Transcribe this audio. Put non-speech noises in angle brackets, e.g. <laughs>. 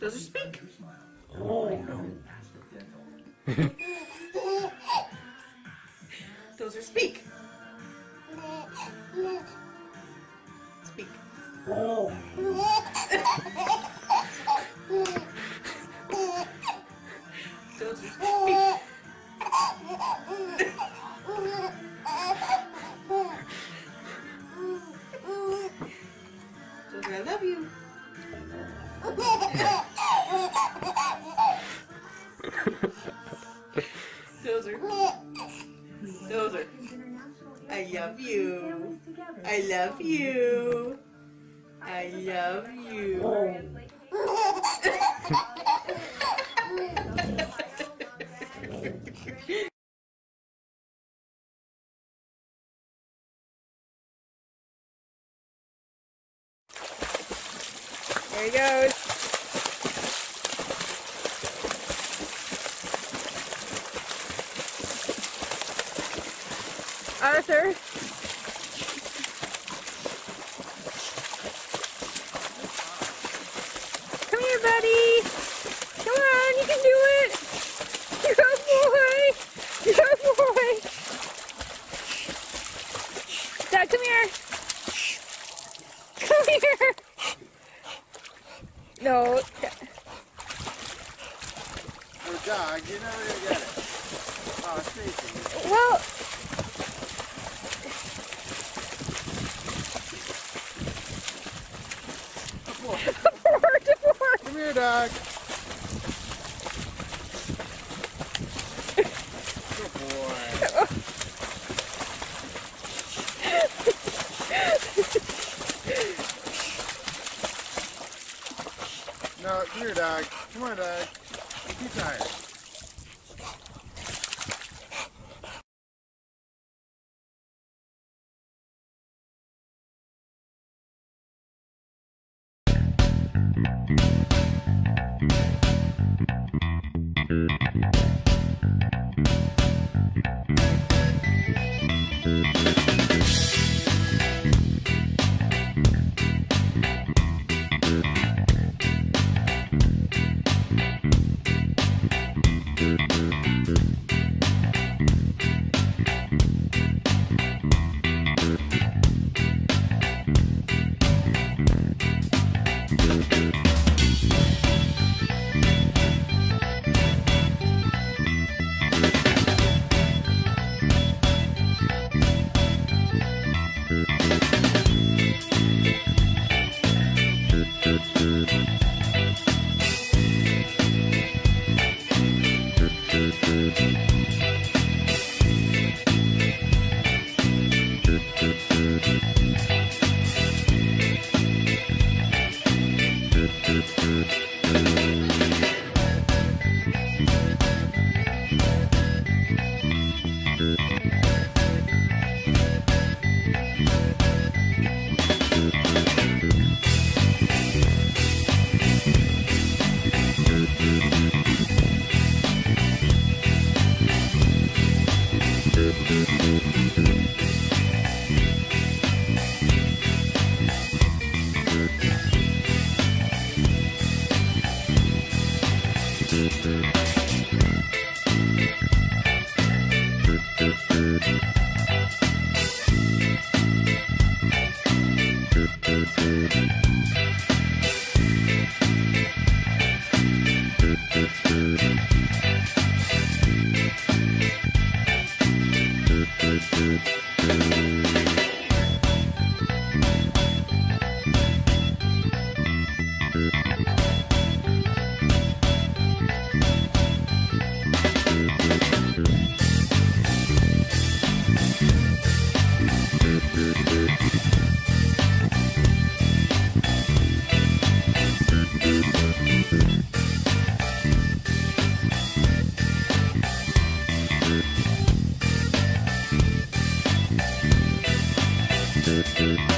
Does it speak? Oh no. Does it speak? Speak. Does Those are. Those are. I love you. I love you. I love you. <laughs> There he goes. Arthur. Come here, buddy. Come on, you can do it. Good boy. Good boy. Dad, come here. Come here. No. Oh, dog, you're never get it. Oh. Well, Come four to four. here, dog. No, come here, dog. Come on, dog. You're too tired. thank you